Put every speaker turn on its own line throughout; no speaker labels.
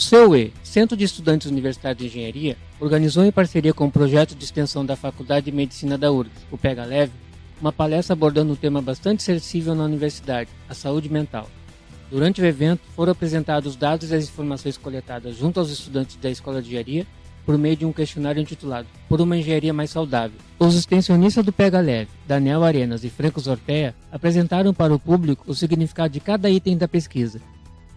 CEUE, Centro de Estudantes Universitários de Engenharia, organizou em parceria com o projeto de extensão da Faculdade de Medicina da URGS, o Pega Leve, uma palestra abordando um tema bastante sensível na universidade, a saúde mental. Durante o evento, foram apresentados os dados e as informações coletadas junto aos estudantes da Escola de Engenharia por meio de um questionário intitulado Por uma Engenharia Mais Saudável. Os extensionistas do Pega Leve, Daniel Arenas e Franco Zorteia, apresentaram para o público o significado de cada item da pesquisa.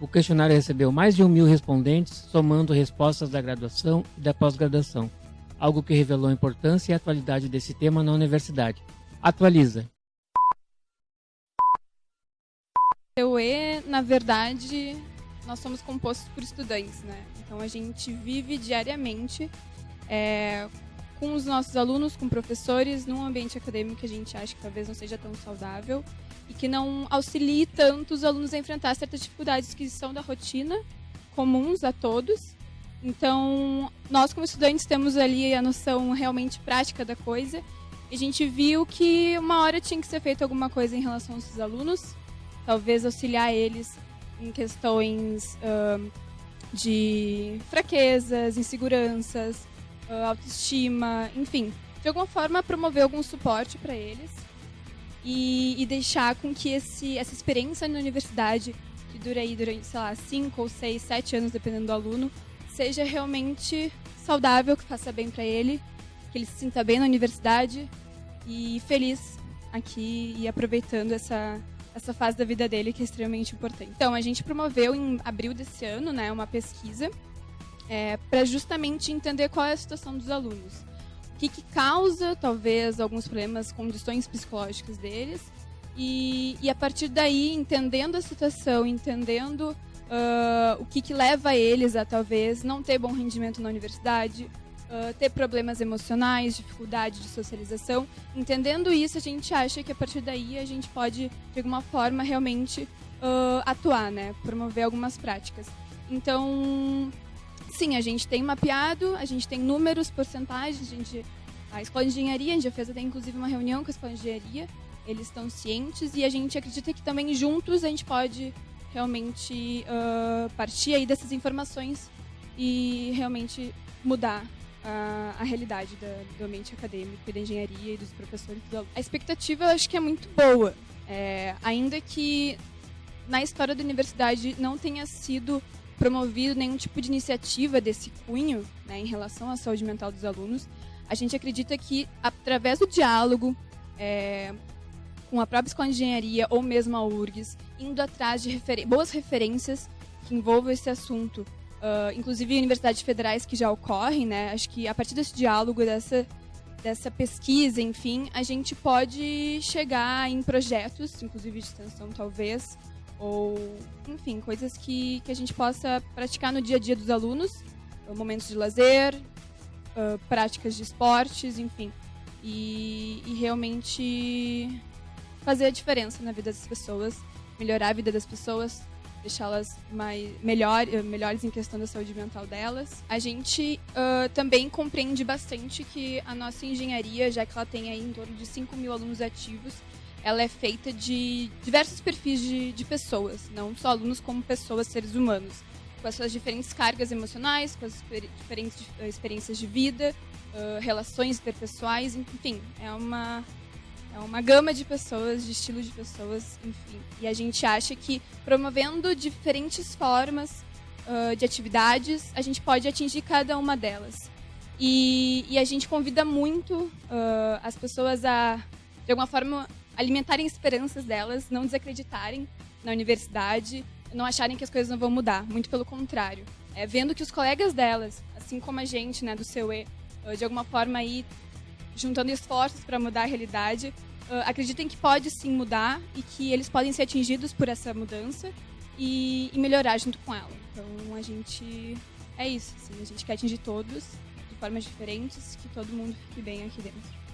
O questionário recebeu mais de um mil respondentes, somando respostas da graduação e da pós-graduação, algo que revelou a importância e a atualidade desse tema na universidade. Atualiza.
O E, na verdade, nós somos compostos por estudantes, né? Então a gente vive diariamente é, com os nossos alunos, com professores, num ambiente acadêmico que a gente acha que talvez não seja tão saudável e que não auxilie tanto os alunos a enfrentar certas dificuldades que são da rotina, comuns a todos. Então, nós como estudantes temos ali a noção realmente prática da coisa a gente viu que uma hora tinha que ser feita alguma coisa em relação aos alunos, talvez auxiliar eles em questões uh, de fraquezas, inseguranças, autoestima, enfim, de alguma forma promover algum suporte para eles e, e, deixar com que esse, essa experiência na universidade, que dura aí durante, sei lá, 5 ou 6, 7 anos, dependendo do aluno, seja realmente saudável, que faça bem para ele, que ele se sinta bem na universidade e feliz aqui e aproveitando essa, essa fase da vida dele que é extremamente importante. Então, a gente promoveu em abril desse ano né, uma pesquisa é, para justamente entender qual é a situação dos alunos. O que, que causa, talvez, alguns problemas, condições psicológicas deles. E, e a partir daí, entendendo a situação, entendendo uh, o que, que leva eles a talvez não ter bom rendimento na universidade, uh, ter problemas emocionais, dificuldade de socialização. Entendendo isso, a gente acha que a partir daí a gente pode, de alguma forma, realmente uh, atuar, né? Promover algumas práticas. Então, sim, a gente tem mapeado, a gente tem números, porcentagens, a gente... A Escola de Engenharia, a gente já fez até inclusive uma reunião com a Escola de Engenharia, eles estão cientes e a gente acredita que também juntos a gente pode realmente uh, partir aí dessas informações e realmente mudar a, a realidade da, do ambiente acadêmico da engenharia e dos professores. A expectativa eu acho que é muito boa, é, ainda que na história da universidade não tenha sido promovido nenhum tipo de iniciativa desse cunho né, em relação à saúde mental dos alunos, a gente acredita que através do diálogo é, com a própria escola de engenharia ou mesmo a URGS, indo atrás de refer boas referências que envolvam esse assunto uh, inclusive universidades federais que já ocorrem, né? Acho que a partir desse diálogo, dessa, dessa pesquisa, enfim, a gente pode chegar em projetos, inclusive de extensão talvez, ou, enfim, coisas que, que a gente possa praticar no dia a dia dos alunos, momentos de lazer, uh, práticas de esportes, enfim, e, e realmente fazer a diferença na vida das pessoas, melhorar a vida das pessoas, deixá-las mais melhor, eh, melhores em questão da saúde mental delas. A gente uh, também compreende bastante que a nossa engenharia, já que ela tem aí em torno de 5 mil alunos ativos, ela é feita de diversos perfis de, de pessoas, não só alunos como pessoas, seres humanos, com as suas diferentes cargas emocionais, com as diferentes eh, experiências de vida, uh, relações interpessoais, enfim, é uma é uma gama de pessoas, de estilos de pessoas, enfim. E a gente acha que promovendo diferentes formas uh, de atividades, a gente pode atingir cada uma delas. E, e a gente convida muito uh, as pessoas a, de alguma forma, alimentarem esperanças delas, não desacreditarem na universidade, não acharem que as coisas não vão mudar. Muito pelo contrário. É, vendo que os colegas delas, assim como a gente, né, do CEUE, de alguma forma aí juntando esforços para mudar a realidade, uh, acreditem que pode sim mudar e que eles podem ser atingidos por essa mudança e, e melhorar junto com ela. Então a gente é isso, assim, a gente quer atingir todos de formas diferentes, que todo mundo fique bem aqui dentro.